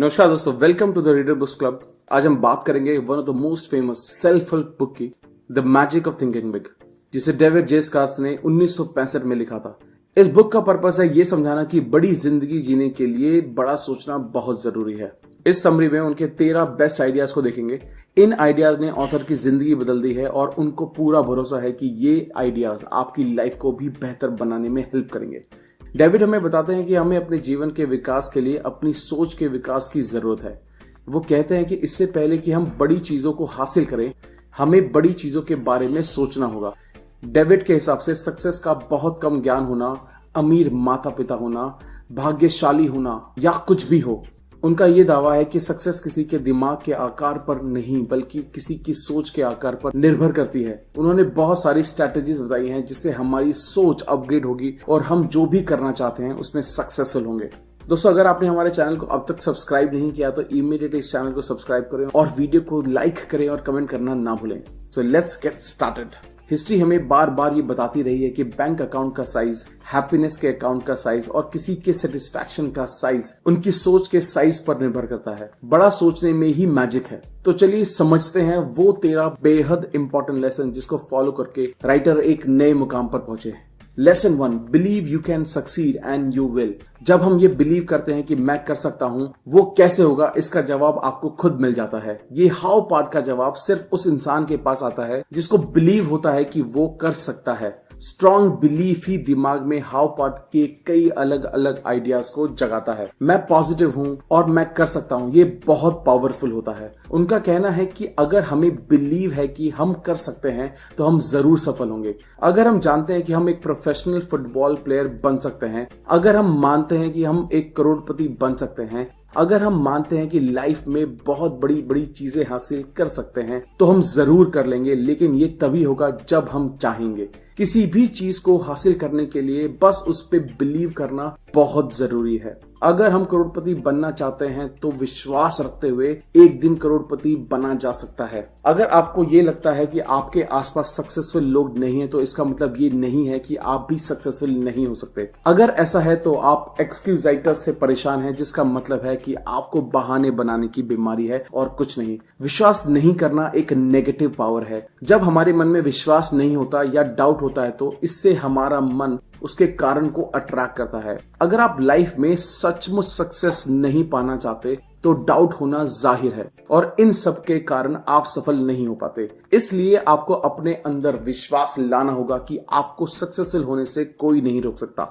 नमस्कार दोस्तों welcome to the reader books club आज हम बात करेंगे one of the most famous self help book की the magic of thinking big जिसे डेविड जेस कार्स ने 1965 में लिखा था। इस बुक का पर्पस है ये समझाना कि बड़ी ज़िंदगी जीने के लिए बड़ा सोचना बहुत ज़रूरी है। इस समरी में उनके तेरह बेस्ट आइडियाज़ को देखेंगे। इन आइडियाज़ ने ऑथर की ज़िंदगी बदल दी है और उनको पूरा भरोसा है कि ये आइडियाज़ आपकी लाइफ को भी बेहतर बनाने में हेल्प करेंगे। डेविड हमें बताते हैं कि हमें अपने जीवन के विकास के लिए, अपनी सोच के विकास की ज़रूरत है। वो कहते हैं कि इससे पहले कि हम बड़ी चीज़ों को हासिल करें, हमें बड़ी चीज़ों के बारे में सोचना होगा। डेविड के हिसाब से सक्सेस का बहुत कम ज्ञान होना, अमीर माता पिता होना, भाग्यशाली होना या कुछ भी हो उनका ये दावा है कि सक्सेस किसी के दिमाग के आकार पर नहीं, बल्कि किसी की सोच के आकार पर निर्भर करती है। उन्होंने बहुत सारी स्ट्रेटेजीज बताई हैं जिससे हमारी सोच अपग्रेड होगी और हम जो भी करना चाहते हैं, उसमें सक्सेसफुल होंगे। दोस्तों, अगर आपने हमारे चैनल को अब तक सब्सक्राइब नहीं किया तो इमीडिएटली इस चैनल को सब्सक्राइब करें और वीडियो को लाइक करें और कमेंट करना ना भूलें। So let's get started history हमें बार बार ये बताती रही है कि बैंक अकाउंट का साइज़ हैप्पीनेस के अकाउंट का साइज़ और किसी के सेटिस्फेक्शन का साइज़ उनकी सोच के साइज़ पर निर्भर करता है। बड़ा सोचने में ही मैजिक है। तो चलिए समझते हैं, वो तेरा बेहद इंपॉर्टेंट लेसन जिसको फॉलो करके राइटर एक नए मुकाम पर पहुँचे lesson one believe you can succeed and you will जब हम ये बिलीव करते हैं कि मैं कर सकता हूँ, वो कैसे होगा? इसका जवाब आपको खुद मिल जाता है। ये हाउ पार्ट का जवाब सिर्फ़ उस इंसान के पास आता है जिसको बिलीव होता है कि वो कर सकता है। स्ट्रॉन्ग बिलीफ ही दिमाग में हाउ पार्ट के कई अलग अलग आइडियाज़ को जगाता है। मैं पॉजिटिव हूँ और मैं कर सकता हूँ। ये बहुत पावरफुल होता है। उनका कहना है कि अगर हमें बिलीव है कि हम कर सकते हैं तो हम ज़रूर सफल होंगे। अगर हम जानते हैं कि हम एक प्रोफेशनल फुटबॉल प्लेयर बन सकते हैं, अगर हम मानते हैं कि हम एक करोड़पति बन सकते हैं। अगर हम मानते हैं कि लाइफ में बहुत बड़ी बड़ी चीज़ें हासिल कर सकते हैं तो हम ज़रूर कर लेंगे, लेकिन ये तभी होगा जब हम चाहेंगे। किसी भी चीज़ को हासिल करने के लिए बस उस पर बिलीव करना बहुत ज़रूरी है। अगर हम करोड़पति बनना चाहते हैं तो विश्वास रखते हुए एक दिन करोड़पति बना जा सकता है। अगर आपको ये लगता है कि आपके आसपास सक्सेसफुल लोग नहीं है तो इसका मतलब ये नहीं है कि आप भी सक्सेसफुल नहीं हो सकते। अगर ऐसा है तो आप एक्सक्यूजाइटस से परेशान हैं, जिसका मतलब है कि आपको बहाने बनाने की बीमारी है और कुछ नहीं। विश्वास नहीं करना एक नेगेटिव पावर है। जब हमारे मन में विश्वास नहीं होता या डाउट होता है तो इससे हमारा मन उसके कारण को अट्रैक्ट करता है। अगर आप लाइफ में सचमुच सक्सेस नहीं पाना चाहते तो डाउट होना ज़ाहिर है और इन सब के कारण आप सफल नहीं हो पाते। इसलिए आपको अपने अंदर विश्वास लाना होगा कि आपको सक्सेसफुल होने से कोई नहीं रोक सकता।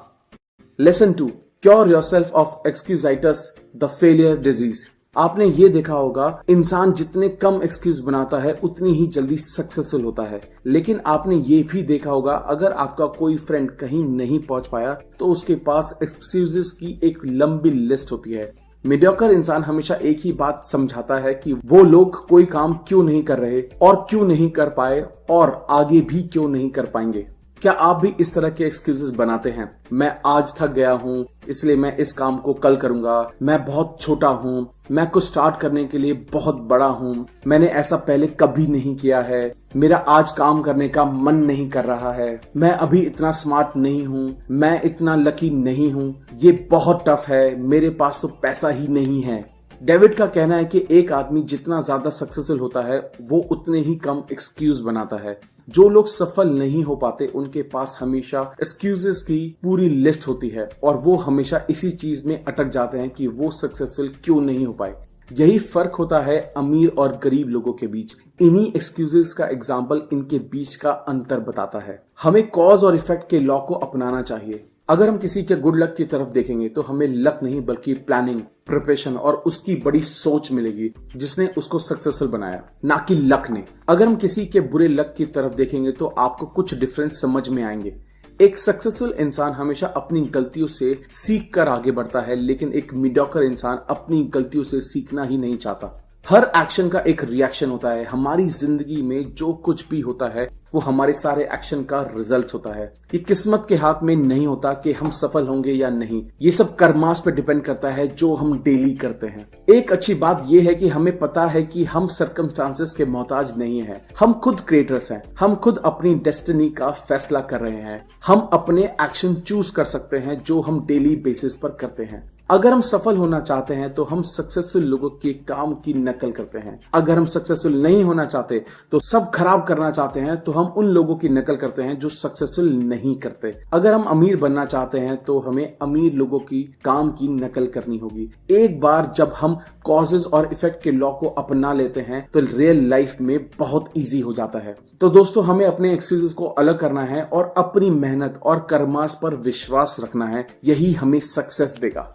Lesson two cure yourself of excusitis the failure disease आपने ये देखा होगा, इंसान जितने कम एक्सक्यूज बनाता है, उतनी ही जल्दी सक्सेसफुल होता है। लेकिन आपने ये भी देखा होगा, अगर आपका कोई फ्रेंड कहीं नहीं पहुँच पाया तो उसके पास एक्सक्यूजेस की एक लंबी लिस्ट होती है। मीडियोकर इंसान हमेशा एक ही बात समझाता है कि वो लोग कोई काम क्यों नहीं कर रहे, और क्यों नहीं कर पाए, और आगे भी क्यों नहीं कर पाएँगे। क्या आप भी इस तरह के एक्सक्यूजेस बनाते हैं? मैं आज थक गया हूँ, इसलिए मैं इस काम को कल करूँगा। मैं बहुत छोटा हूँ, मैं कुछ स्टार्ट करने के लिए बहुत बड़ा हूँ। मैंने ऐसा पहले कभी नहीं किया है। मेरा आज काम करने का मन नहीं कर रहा है। मैं अभी इतना स्मार्ट नहीं हूँ, मैं इतना लकी नहीं हूँ। ये बहुत टफ है, मेरे पास तो पैसा ही नहीं है। डेविड का कहना है कि एक आदमी जितना ज़्यादा सक्सेसफुल होता है, वो उतने ही कम एक्सक्यूज बनाता है। जो लोग सफल नहीं हो पाते, उनके पास हमेशा एक्सक्यूजेस की पूरी लिस्ट होती है और वो हमेशा इसी चीज़ में अटक जाते हैं कि वो सक्सेसफुल क्यों नहीं हो पाए। यही फ़र्क होता है अमीर और गरीब लोगों के बीच। इन्हीं एक्सक्यूजेस का एग्ज़ाम्पल इनके बीच का अंतर बताता है। हमें कॉज और इफ़ेक्ट के लॉ को अपनाना चाहिए। अगर हम किसी के गुड लक की तरफ़ देखेंगे तो हमें लक नहीं, बल्कि प्लानिंग प्रिपरेशन और उसकी बड़ी सोच मिलेगी, जिसने उसको सक्सेसफुल बनाया। ना कि लक ने। अगर हम किसी के बुरे लक की तरफ़ देखेंगे तो आपको कुछ डिफरेंस समझ में आएँगे। एक सक्सेसफुल इंसान हमेशा अपनी गलतियों से सीख कर आगे बढ़ता है, लेकिन एक मिडोकर इंसान अपनी गलतियों से सीखना ही नहीं चाहता। हर एक्शन का एक रिएक्शन होता है। हमारी ज़िंदगी में जो कुछ भी होता है वो हमारे सारे एक्शन का रिज़ल्ट होता है ये किस्मत के हाथ में नहीं होता कि हम सफल होंगे या नहीं। ये सब कर्मास पे डिपेंड करता है जो हम डेली करते हैं। एक अच्छी बात यह है कि हमें पता है कि हम सरकमस्टांसेस के मोहताज नहीं है। हम खुद क्रिएटर्स हैं। हम खुद अपनी डेस्टिनी का फैसला कर रहे हैं। हम अपने एक्शन चूज़ कर सकते हैं जो हम डेली बेसिस पर करते हैं। अगर हम सफल होना चाहते हैं तो हम सक्सेसफुल लोगों के काम की नकल करते हैं। अगर हम सक्सेसफुल नहीं होना चाहते तो सब खराब करना चाहते हैं तो हम उन लोगों की नकल करते हैं जो सक्सेसफुल नहीं करते। अगर हम अमीर बनना चाहते हैं तो हमें अमीर लोगों की काम की नकल करनी होगी। एक बार जब हम कॉजेज और इफ़ेक्ट के लॉ को अपना लेते हैं तो रियल लाइफ में बहुत ईजी हो जाता है। तो दोस्तों, हमें अपने एक्सक्यूजेस को अलग करना है और अपनी मेहनत और कर्मास पर विश्वास रखना है। यही हमें सक्सेस देगा।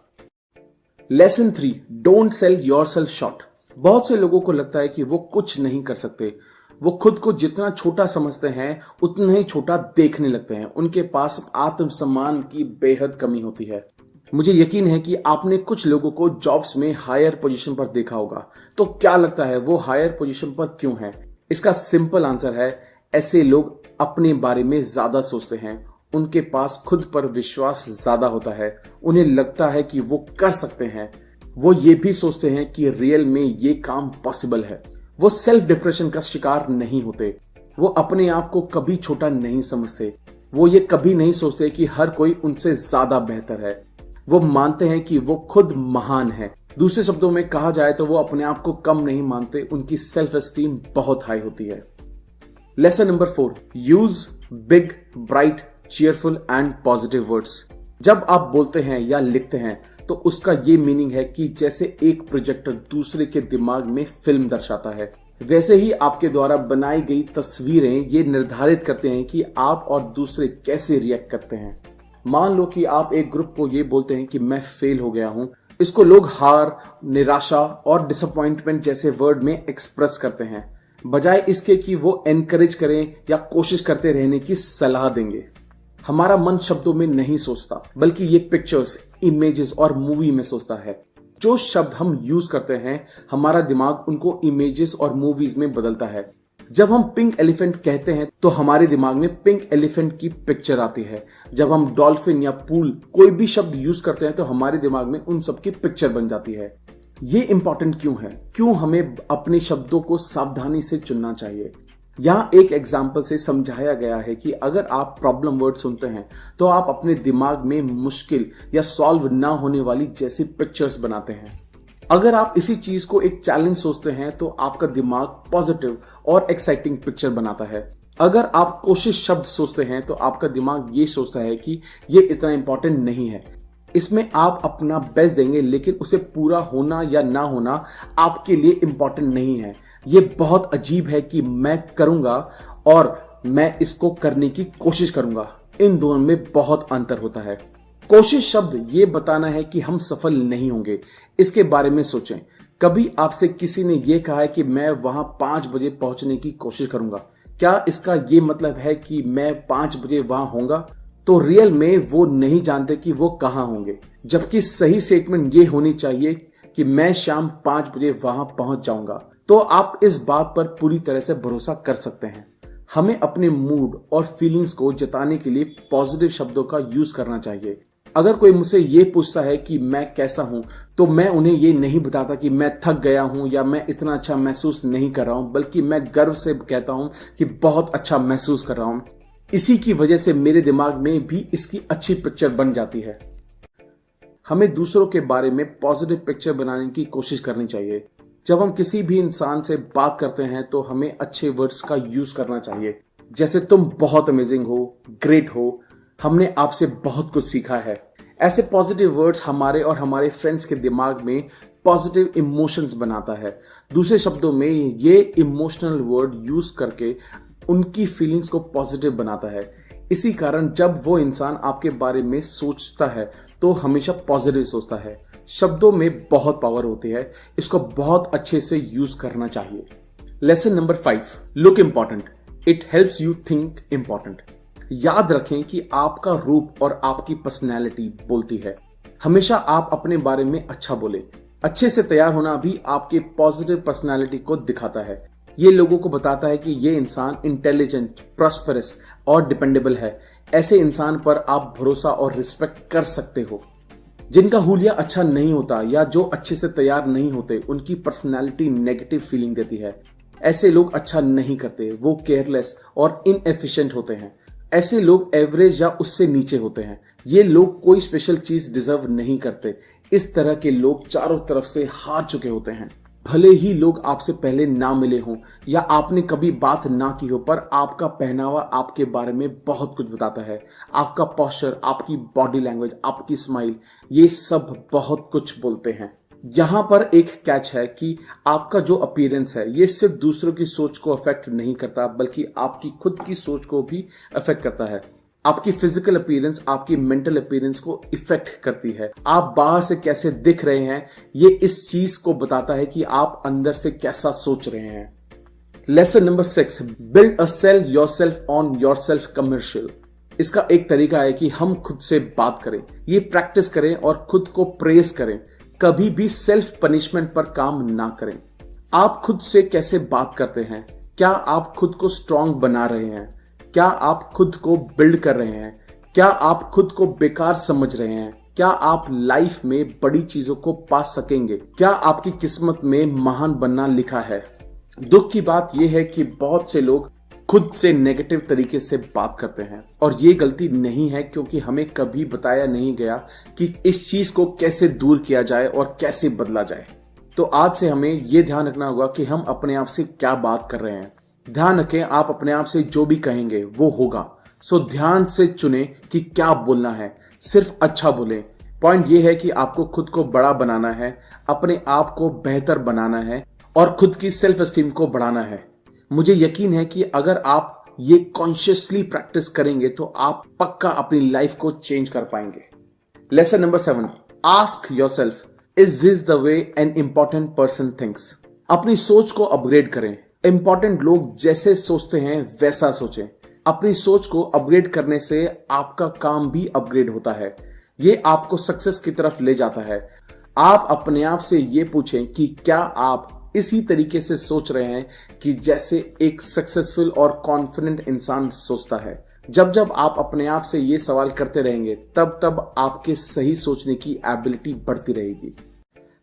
Lesson three don't sell yourself short बहुत से लोगों को लगता है कि वो कुछ नहीं कर सकते। वो खुद को जितना छोटा समझते हैं, उतना ही छोटा देखने लगते हैं। उनके पास आत्मसम्मान की बेहद कमी होती है। मुझे यकीन है कि आपने कुछ लोगों को जॉब्स में हायर पोजीशन पर देखा होगा। तो क्या लगता है, वो हायर पोजीशन पर क्यों है? इसका सिंपल आंसर है, ऐसे लोग अपने बारे में ज़्यादा सोचते हैं। उनके पास खुद पर विश्वास ज़्यादा होता है, उन्हें लगता है कि वो कर सकते हैं। वो ये भी सोचते हैं कि रियल में ये काम पॉसिबल है। वो सेल्फ डिप्रेशन का शिकार नहीं होते। वो अपने आप को कभी छोटा नहीं समझते। वो ये कभी नहीं सोचते कि हर कोई उनसे ज़्यादा बेहतर है। वो मानते हैं कि वो खुद महान है। दूसरे शब्दों में कहा जाए तो वो अपने आप को कम नहीं मानते। उनकी सेल्फ एस्टीम बहुत हाई होती है। Lesson number four use big bright cheerful and positive words जब आप बोलते हैं या लिखते हैं तो उसका ये मीनिंग है कि जैसे एक प्रोजेक्टर दूसरे के दिमाग में फ़िल्म दर्शाता है। वैसे ही आपके द्वारा बनाई गई तस्वीरें ये निर्धारित करते हैं कि आप और दूसरे कैसे रिएक्ट करते हैं। मान लो कि आप एक ग्रुप को ये बोलते हैं कि मैं फेल हो गया हूँ। इसको लोग हार, निराशा और डिसअपॉइंटमेंट जैसे वर्ड में एक्सप्रेस करते हैं। बजाय इसके कि वो एनकरेज करें या कोशिश करते रहने की सलाह देंगे। हमारा मन शब्दों में नहीं सोचता, बल्कि ये पिक्चर्स इमेजेस और मूवी में सोचता है। जो शब्द हम यूज़ करते हैं, हमारा दिमाग उनको इमेजेस और मूवीज़ में बदलता है। जब हम पिंक एलिफेंट कहते हैं तो हमारे दिमाग में पिंक एलिफेंट की पिक्चर आती है। जब हम डॉल्फिन या पूल कोई भी शब्द यूज़ करते हैं तो हमारे दिमाग में उन सब की पिक्चर बन जाती है। ये इंपॉर्टेंट क्यों है? क्यों हमें अपने शब्दों को सावधानी से चुनना चाहिए? यहाँ एक एग्ज़ाम्पल से समझाया गया है कि अगर आप प्रॉब्लम वर्ड सुनते हैं तो आप अपने दिमाग में मुश्किल या सॉल्व ना होने वाली जैसी पिक्चर्स बनाते हैं। अगर आप इसी चीज़ को एक चैलेंज सोचते हैं तो आपका दिमाग पॉजिटिव और एक्साइटिंग पिक्चर बनाता है। अगर आप कोशिश शब्द सोचते हैं तो आपका दिमाग ये सोचता है कि ये इतना इंपॉर्टेंट नहीं है। इसमें आप अपना बेस्ट देंगे, लेकिन उसे पूरा होना या ना होना आपके लिए इंपॉर्टेंट नहीं है। ये बहुत अजीब है कि मैं करूँगा और मैं इसको करने की कोशिश करूँगा। इन दोनों में बहुत अंतर होता है। कोशिश शब्द ये बताना है कि हम सफल नहीं होंगे। इसके बारे में सोचें। कभी आपसे किसी ने यह कहा है कि मैं वहाँ पाँच बजे पहुँचने की कोशिश करूँगा। क्या इसका ये मतलब है कि मैं पाँच बजे वहाँ होऊँगा? तो रियल में वो नहीं जानते कि वो कहाँ होंगे। जबकि सही स्टेटमेंट ये होनी चाहिए कि मैं शाम पाँच बजे वहाँ पहुँच जाऊँगा। तो आप इस बात पर पूरी तरह से भरोसा कर सकते हैं। हमें अपने मूड और फीलिंग्स को जताने के लिए पॉजिटिव शब्दों का यूज़ करना चाहिए। अगर कोई मुझसे ये पूछता है कि मैं कैसा हूँ तो मैं उन्हें ये नहीं बताता कि मैं थक गया हूँ या मैं इतना अच्छा महसूस नहीं कर रहा हूँ, बल्कि मैं गर्व से कहता हूँ कि बहुत अच्छा महसूस कर रहा हूँ। इसी की वजह से मेरे दिमाग में भी इसकी अच्छी पिक्चर बन जाती है। हमें दूसरों के बारे में पॉजिटिव पिक्चर बनाने की कोशिश करनी चाहिए। जब हम किसी भी इंसान से बात करते हैं तो हमें अच्छे वर्ड्स का यूज़ करना चाहिए। जैसे, तुम बहुत अमेजिंग हो ग्रेट हो, हमने आपसे बहुत कुछ सीखा है। ऐसे पॉजिटिव वर्ड्स हमारे और हमारे फ्रेंड्स के दिमाग में पॉजिटिव इमोशंस बनाता है। दूसरे शब्दों में ये इमोशनल वर्ड यूज़ करके उनकी फीलिंग्स को पॉजिटिव बनाता है। इसी कारण जब वो इंसान आपके बारे में सोचता है तो हमेशा पॉजिटिव सोचता है। शब्दों में बहुत पावर होती है। इसको बहुत अच्छे से यूज़ करना चाहिए। Lesson number five look important it helps you think important याद रखें कि आपका रूप और आपकी पर्सनैलिटी बोलती है। हमेशा आप अपने बारे में अच्छा बोले। अच्छे से तैयार होना भी आपके पॉजिटिव पर्सनैलिटी को दिखाता है। ये लोगों को बताता है कि ये इंसान इंटेलिजेंट प्रॉस्परस और डिपेंडेबल है। ऐसे इंसान पर आप भरोसा और रिस्पेक्ट कर सकते हो। जिनका हुलिया अच्छा नहीं होता या जो अच्छे से तैयार नहीं होते, उनकी पर्सनैलिटी नेगेटिव फीलिंग देती है। ऐसे लोग अच्छा नहीं करते, वो केयरलेस और इनएफिशिएंट होते हैं। ऐसे लोग एवरेज या उससे नीचे होते हैं। ये लोग कोई स्पेशल चीज़ डिजर्व नहीं करते। इस तरह के लोग चारों तरफ़ से हार चुके होते हैं। भले ही लोग आपसे पहले ना मिले हों, या आपने कभी बात ना की हो, पर आपका पहनावा आपके बारे में बहुत कुछ बताता है। आपका पॉस्चर आपकी बॉडी लैंग्वेज आपकी स्माइल ये सब बहुत कुछ बोलते हैं। यहाँ पर एक कैच है कि आपका जो अपीयरेंस है, ये सिर्फ़ दूसरों की सोच को अफेक्ट नहीं करता, बल्कि आपकी खुद की सोच को भी अफेक्ट करता है। आपकी फ़िज़िकल अपीयरेंस आपकी मेंटल अपीयरेंस को इफ़ेक्ट करती है। आप बाहर से कैसे दिख रहे हैं, ये इस चीज़ को बताता है कि आप अंदर से कैसा सोच रहे हैं। Lesson number six build a sell yourself on yourself commercial इसका एक तरीका है कि हम खुद से बात करें, ये प्रैक्टिस करें और खुद को प्रेस करें। कभी भी सेल्फ पनिशमेंट पर काम ना करें। आप खुद से कैसे बात करते हैं? क्या आप खुद को स्ट्रांग बना रहे हैं? क्या आप खुद को बिल्ड कर रहे हैं? क्या आप खुद को बेकार समझ रहे हैं? क्या आप लाइफ में बड़ी चीज़ों को पा सकेंगे? क्या आपकी किस्मत में महान बनना लिखा है? दुख की बात यह है कि बहुत से लोग खुद से नेगेटिव तरीके से बात करते हैं। और ये गलती नहीं है क्योंकि हमें कभी बताया नहीं गया कि इस चीज़ को कैसे दूर किया जाए और कैसे बदला जाए। तो आज से हमें ये ध्यान रखना होगा कि हम अपने आप से क्या बात कर रहे हैं। ध्यान रखें, आप अपने आप से जो भी कहेंगे, वो होगा। सो ध्यान से चुने कि क्या बोलना है। सिर्फ़ अच्छा बोले। पॉइंट ये है कि आपको खुद को बड़ा बनाना है, अपने आप को बेहतर बनाना है और खुद की सेल्फ स्टीम को बढ़ाना है। मुझे यकीन है कि अगर आप ये कॉन्शियसली प्रैक्टिस करेंगे तो आप पक्का अपनी लाइफ को चेंज कर पाएँगे। Lesson number seven ask yourself is this the way an important person thinks अपनी सोच को अपग्रेड करें। इंपॉर्टेंट लोग जैसे सोचते हैं, वैसा सोचें। अपनी सोच को अपग्रेड करने से आपका काम भी अपग्रेड होता है। ये आपको सक्सेस की तरफ़ ले जाता है। आप अपने आप से ये पूछें कि क्या आप इसी तरीके से सोच रहे हैं कि जैसे एक सक्सेसफुल और कॉन्फिडेंट इंसान सोचता है। जब जब आप अपने आप से ये सवाल करते रहेंगे, तब तब आपके सही सोचने की एबिलिटी बढ़ती रहेगी।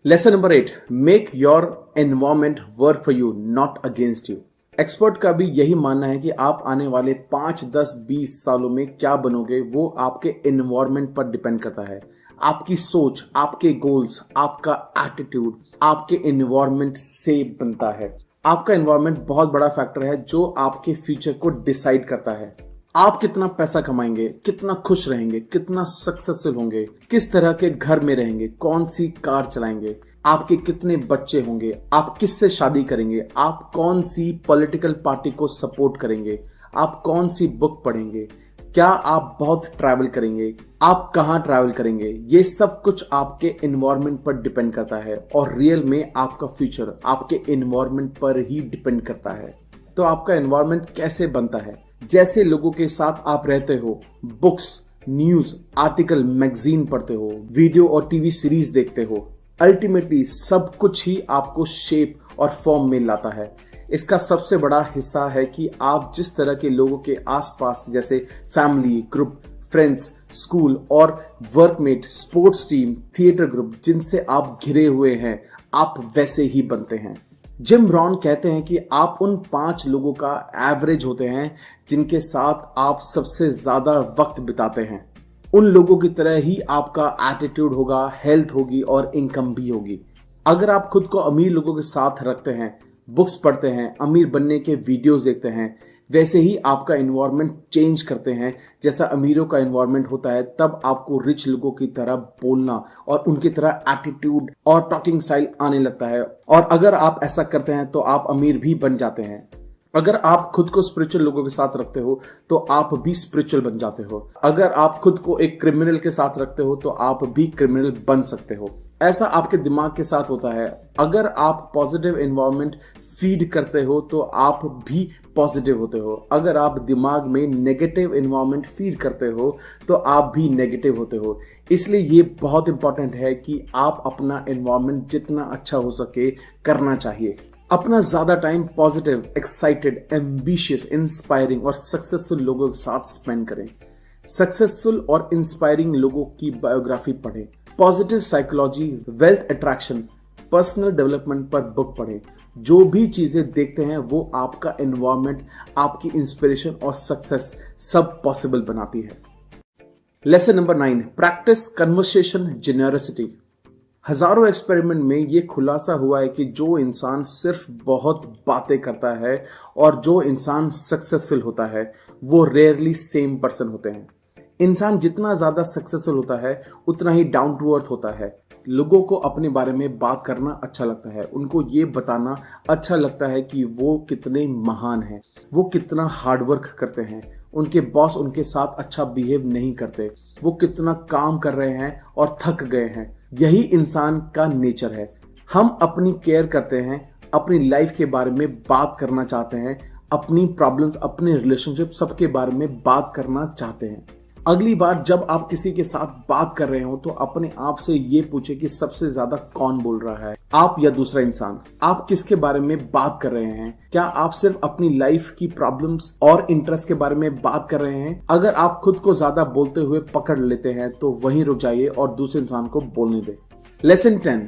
Lesson number eight make your environment work for you not against you expert का भी यही मानना है कि आप आने वाले पाँच, दस, बीस सालों में क्या बनोगे, वो आपके एनवायरमेंट पर डिपेंड करता है। आपकी सोच, आपके गोल्स आपका एटीट्यूड आपके एनवायरमेंट से बनता है। आपका एनवायरमेंट बहुत बड़ा फैक्टर है जो आपके फ्यूचर को डिसाइड करता है। आप कितना पैसा कमाएँगे, कितना खुश रहेंगे, कितना सक्सेसफुल होंगे, किस तरह के घर में रहेंगे, कौन सी कार चलाएँगे, आपके कितने बच्चे होंगे, आप किससे शादी करेंगे, आप कौन सी पॉलिटिकल पार्टी को सपोर्ट करेंगे, आप कौन सी बुक पढ़ेंगे, क्या आप बहुत ट्रैवल करेंगे, आप कहाँ ट्रैवल करेंगे, ये सब कुछ आपके इन्वायरमेंट पर डिपेंड करता है और रियल में आपका फ्यूचर आपके इन्वायरमेंट पर ही डिपेंड करता है। तो आपका इन्वायरमेंट कैसे बनता है? जैसे लोगों के साथ आप रहते हो बुक्स न्यूज़ आर्टिकल मैगजीन पढ़ते हो वीडियो और टीवी सीरीज़ देखते हो अल्टीमेटली सब कुछ ही आपको शेप और फॉर्म में लाता है। इसका सबसे बड़ा हिस्सा है कि आप जिस तरह के लोगों के आसपास, जैसे फैमिली ग्रुप फ्रेंड्स स्कूल और workmate sports team theatre group जिनसे आप घिरे हुए हैं, आप वैसे ही बनते हैं। जिम रॉन कहते हैं कि आप उन पाँच लोगों का एवरेज होते हैं जिनके साथ आप सबसे ज़्यादा वक्त बिताते हैं। उन लोगों की तरह ही आपका एटीट्यूड होगा हेल्थ होगी और इनकम भी होगी। अगर आप खुद को अमीर लोगों के साथ रखते हैं बुक्स पढ़ते हैं, अमीर बनने के वीडियोस देखते हैं वैसे ही आपका इन्वायरमेंट चेंज करते हैं। जैसा अमीरों का इन्वायरमेंट होता है, तब आपको रिच लोगों की तरह बोलना और उनकी तरह एटीट्यूड और टॉकिंग स्टाइल आने लगता है। और अगर आप ऐसा करते हैं तो आप अमीर भी बन जाते हैं। अगर आप खुद को स्पिरिचुअल लोगों के साथ रखते हो तो आप भी स्पिरिचुअल बन जाते हो। अगर आप खुद को एक क्रिमिनल के साथ रखते हो तो आप भी क्रिमिनल बन सकते हो। ऐसा आपके दिमाग के साथ होता है। अगर आप पॉजिटिव इन्वायरमेंट फ़ीड करते हो तो आप भी पॉजिटिव होते हो। अगर आप दिमाग में नेगेटिव इन्वायरमेंट फ़ीड करते हो तो आप भी नेगेटिव होते हो। इसलिए ये बहुत इंपॉर्टेंट है कि आप अपना इन्वायरमेंट जितना अच्छा हो सके करना चाहिए। अपना ज़्यादा time positive excited ambitious inspiring और सक्सेसफुल लोगों के साथ स्पेंड करें। सक्सेसफुल और इंस्पायरिंग लोगों की बायोग्राफी पढ़ें। Positive psychology wealth attraction personal development पर बुक पढ़ें। जो भी चीज़ें देखते हैं, वो आपका एनवायरमेंट आपकी इंस्पिरेशन और सक्सेस सब पॉसिबल बनाती है। Lesson number nine practice conversation generosity हज़ारों एक्सपेरिमेंट में ये खुलासा हुआ है कि जो इंसान सिर्फ़ बहुत बातें करता है और जो इंसान सक्सेसफुल होता है, वो रेयरली सेम पर्सन होते हैं। इंसान जितना ज़्यादा सक्सेसफुल होता है, उतना ही डाउन टू अर्थ होता है। लोगों को अपने बारे में बात करना अच्छा लगता है। उनको ये बताना अच्छा लगता है कि वो कितने महान हैं, वो कितना हार्डवर्क करते हैं। उनके बॉस उनके साथ अच्छा बिहेव नहीं करते। वो कितना काम कर रहे हैं और थक गए हैं। यही इंसान का नेचर है। हम अपनी केयर करते हैं, अपनी लाइफ के बारे में बात करना चाहते हैं, अपनी प्रॉब्लम्स अपने रिलेशनशिप सबके बारे में बात करना चाहते हैं। अगली बार जब आप किसी के साथ बात कर रहे हो तो अपने आप से ये पूछे कि सबसे ज़्यादा कौन बोल रहा है? आप या दूसरा इंसान? आप किसके बारे में बात कर रहे हैं? क्या आप सिर्फ़ अपनी लाइफ की प्रॉब्लम्स और इंटरेस्ट के बारे में बात कर रहे हैं? अगर आप खुद को ज़्यादा बोलते हुए पकड़ लेते हैं तो वहीं रुक जाइए और दूसरे इंसान को बोलने दे। Lesson ten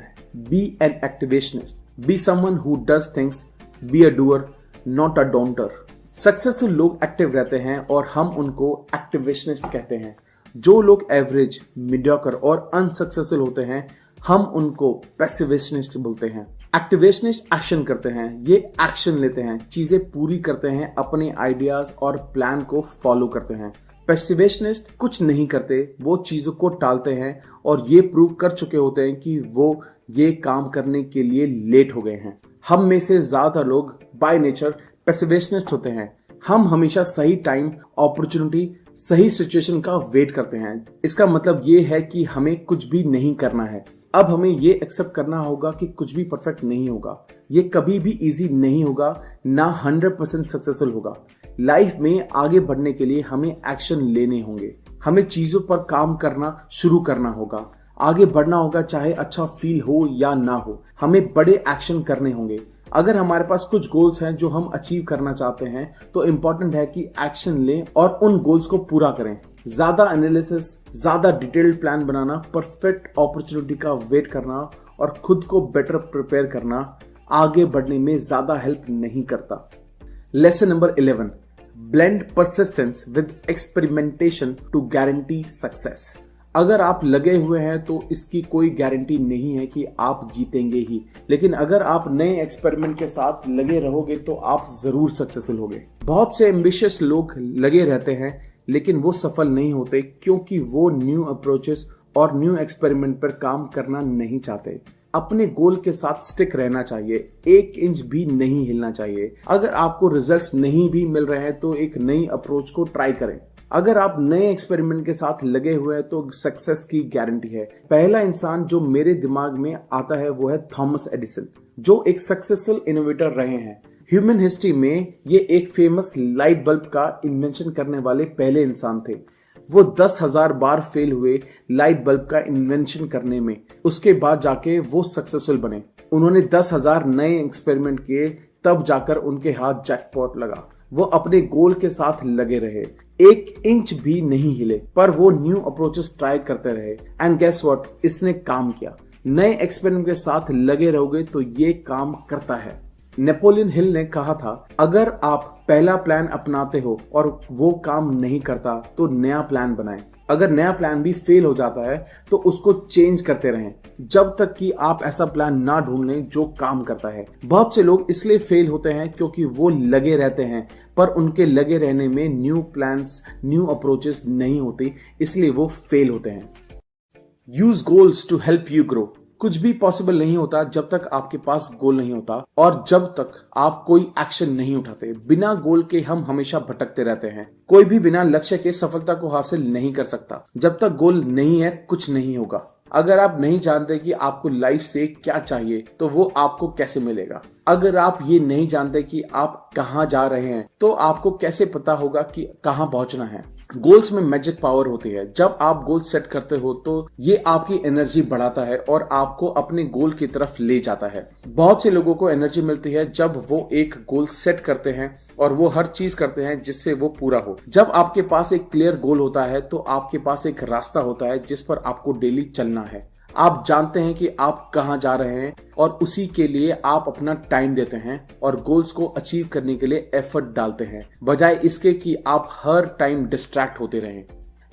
be an activationist be someone who does things be a doer not a don'ter successful लोग एक्टिव रहते हैं और हम उनको एक्टिवेशनिस्ट कहते हैं। जो लोग एवरेज मीडियोकर और अनसक्सेसफुल होते हैं, हम उनको पैसिवेशनिस्ट बोलते हैं। एक्टिवेशनिस्ट एक्शन करते हैं, ये एक्शन लेते हैं, चीज़ें पूरी करते हैं, अपने आइडियाज़ और प्लान को फॉलो करते हैं। पैसिवेशनिस्ट कुछ नहीं करते, वो चीज़ों को टालते हैं और ये प्रूव कर चुके होते हैं कि वो ये काम करने के लिए लेट हो गए हैं। हम में से ज़्यादातर लोग बाय नेचर पेसिवेशनिस्ट होते हैं। हम हमेशा सही टाइम अपॉर्चुनिटी सही सिचुएशन का वेट करते हैं। इसका मतलब ये है कि हमें कुछ भी नहीं करना है। अब हमें ये एक्सेप्ट करना होगा कि कुछ भी परफेक्ट नहीं होगा। ये कभी भी इजी नहीं होगा, ना हंड्रेड परसेंट सक्सेसफुल होगा। लाइफ में आगे बढ़ने के लिए हमें एक्शन लेने होंगे। हमें चीज़ों पर काम करना शुरू करना होगा। आगे बढ़ना होगा चाहे अच्छा फील हो या ना हो। हमें बड़े एक्शन करने होंगे। अगर हमारे पास कुछ गोल्स हैं जो हम अचीव करना चाहते हैं तो इंपॉर्टेंट है कि एक्शन लें और उन गोल्स को पूरा करें। ज़्यादा एनालिसिस ज़्यादा डिटेल्ड प्लान बनाना परफेक्ट अपॉर्चुनिटी का वेट करना और खुद को बेटर प्रिपेयर करना आगे बढ़ने में ज़्यादा हेल्प नहीं करता। Lesson number eleven blend persistence with experimentation to guarantee success अगर आप लगे हुए हैं तो इसकी कोई गारंटी नहीं है कि आप जीतेंगे ही। लेकिन अगर आप नए एक्सपेरिमेंट के साथ लगे रहोगे तो आप ज़रूर सक्सेसफुल होगे। बहुत से एम्बिशियस लोग लगे रहते हैं, लेकिन वो सफल नहीं होते क्योंकि वो न्यू अप्रोचेस और न्यू एक्सपेरिमेंट पर काम करना नहीं चाहते। अपने गोल के साथ स्टिक रहना चाहिए। एक इंच भी नहीं हिलना चाहिए। अगर आपको रिजल्ट्स नहीं भी मिल रहे हैं तो एक नई अप्रोच को ट्राई करें। अगर आप नए एक्सपेरिमेंट के साथ लगे हुए हैं तो सक्सेस की गारंटी है। पहला इंसान जो मेरे दिमाग में आता है, वो है थॉमस एडिसन, जो एक सक्सेसफुल इनोवेटर रहे हैं। ह्यूमन हिस्ट्री में ये एक फ़ेमस लाइट बल्ब का इन्वेंशन करने वाले पहले इंसान थे। वो दस हज़ार बार फेल हुए लाइट बल्ब का इन्वेंशन करने में। उसके बाद जाके वो सक्सेसफुल बने। उन्होंने दस हज़ार नए एक्सपेरिमेंट किए, तब जाकर उनके हाथ जैकपॉट लगा। वो अपने गोल के साथ लगे रहे। एक इंच भी नहीं हिले, पर वो न्यू अप्रोचेस ट्राई करते रहे। एंड गेस व्हाट इसने काम किया। नए एक्सपेरिमेंट के साथ लगे रहोगे तो ये काम करता है। नेपोलियन हिल ने कहा था, अगर आप पहला प्लान अपनाते हो और वो काम नहीं करता तो नया प्लान बनाएँ। अगर नया प्लान भी फेल हो जाता है तो उसको चेंज करते रहें। जब तक कि आप ऐसा प्लान ना ढूंढ लें जो काम करता है। बहुत से लोग इसलिए फेल होते हैं क्योंकि वो लगे रहते हैं, पर उनके लगे रहने में न्यू प्लान्स न्यू अप्रोचेस नहीं होती, इसलिए वो फेल होते हैं। Use goals to help you grow कुछ भी पॉसिबल नहीं होता जब तक आपके पास गोल नहीं होता और जब तक आप कोई एक्शन नहीं उठाते। बिना गोल के हम हमेशा भटकते रहते हैं। कोई भी बिना लक्ष्य के सफलता को हासिल नहीं कर सकता। जब तक गोल नहीं है, कुछ नहीं होगा। अगर आप नहीं जानते कि आपको लाइफ से क्या चाहिए तो वो आपको कैसे मिलेगा? अगर आप ये नहीं जानते कि आप कहाँ जा रहे हैं तो आपको कैसे पता होगा कि कहाँ पहुँचना है? गोल्स में मैजिक पावर होती है। जब आप गोल सेट करते हो तो ये आपकी एनर्जी बढ़ाता है और आपको अपने गोल की तरफ़ ले जाता है। बहुत से लोगों को एनर्जी मिलती है जब वो एक गोल सेट करते हैं और वो हर चीज़ करते हैं जिससे वो पूरा हो। जब आपके पास एक क्लियर गोल होता है तो आपके पास एक रास्ता होता है जिस पर आपको डेली चलना है। आप जानते हैं कि आप कहाँ जा रहे हैं और उसी के लिए आप अपना टाइम देते हैं और गोल्स को अचीव करने के लिए एफर्ट डालते हैं। बजाय इसके कि आप हर टाइम डिस्ट्रैक्ट होते रहें।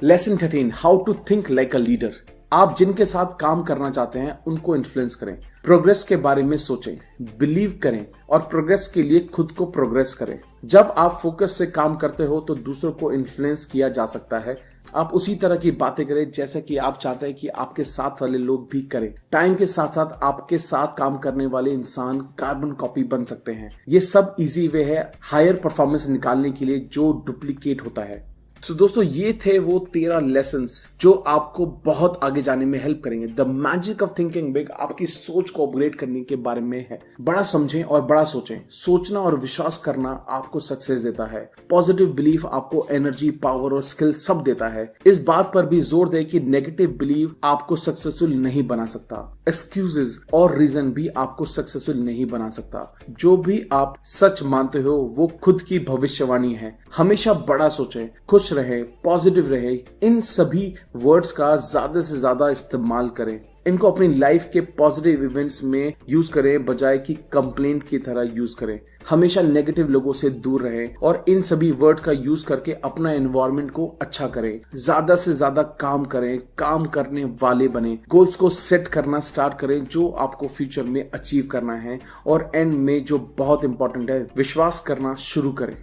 Lesson thirteen how to think like a leader आप जिनके साथ काम करना चाहते हैं, उनको इन्फ्लुएंस करें। प्रोग्रेस के बारे में सोचें। बिलीव करें और प्रोग्रेस के लिए खुद को प्रोग्रेस करें। जब आप फोकस से काम करते हो तो दूसरों को इन्फ्लुएंस किया जा सकता है। आप उसी तरह की बातें करें जैसा कि आप चाहते हैं कि आपके साथ वाले लोग भी करें। टाइम के साथ साथ आपके साथ काम करने वाले इंसान कार्बन कॉपी बन सकते हैं। ये सब इजी वे है हायर परफॉर्मेंस निकालने के लिए जो डुप्लीकेट होता है। सो so, दोस्तों ये थे वो तेरह लेसन जो आपको बहुत आगे जाने में हेल्प करेंगे। The magic of thinking big आपकी सोच को अपग्रेड करने के बारे में है। बड़ा समझें और बड़ा सोचें। सोचना और विश्वास करना आपको सक्सेस देता है। पॉजिटिव बिलीफ आपको एनर्जी पावर और स्किल सब देता है। इस बात पर भी ज़ोर दे कि नेगेटिव बिलीव आपको सक्सेसफुल नहीं बना सकता। एक्सक्यूजेज और रीजन भी आपको सक्सेसफुल नहीं बना सकता। जो भी आप सच मानते हो वो खुद की भविष्यवाणी है। हमेशा बड़ा सोचें। खुश रहे पॉजिटिव रहे, इन सभी वर्ड्स का ज़्यादा से ज़्यादा इस्तेमाल करें। इनको अपनी लाइफ के पॉजिटिव इवेंट्स में यूज़ करें, बजाय कि कंप्लेंट की तरह यूज़ करें। हमेशा नेगेटिव लोगों से दूर रहें और इन सभी वर्ड का यूज़ करके अपना एनवायरमेंट को अच्छा करें। ज़्यादा से ज़्यादा काम करें, काम करने वाले बने। गोल्स को सेट करना स्टार्ट करें, जो आपको फ्यूचर में अचीव करना है और एंड में जो बहुत इंपॉर्टेंट है, विश्वास करना शुरू करें।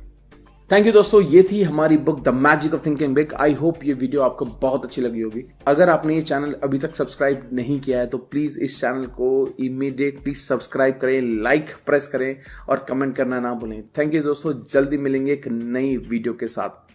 थैंक यू दोस्तों, ये थी हमारी book the magic of thinking big I hope ये वीडियो आपको बहुत अच्छी लगी होगी। अगर आपने ये चैनल अभी तक सब्सक्राइब नहीं किया है तो प्लीज़ इस चैनल को इमीडिएटली सब्सक्राइब करें लाइक प्रेस करें और कमेंट करना ना भूलें। थैंक यू दोस्तों, जल्दी मिलेंगे एक नई वीडियो के साथ।